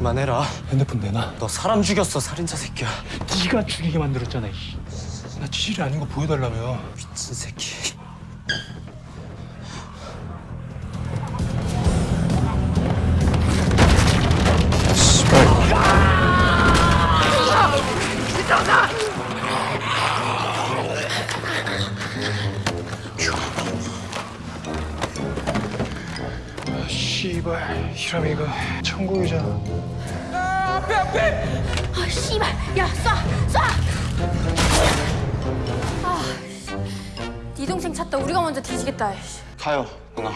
그만해라. 핸드폰 내놔. 너 사람 죽였어, 살인자 새끼야. 네가 죽이게 만들었잖아. 이. 나 지질이 아닌 거 보여달라며. 미친 새끼. 씨발 히라미가 천국이잖아. 아 씨발 야 쏴! 쏴! 아, 네 동생 찾다 우리가 먼저 뒤지겠다 씨. 가요, 누나.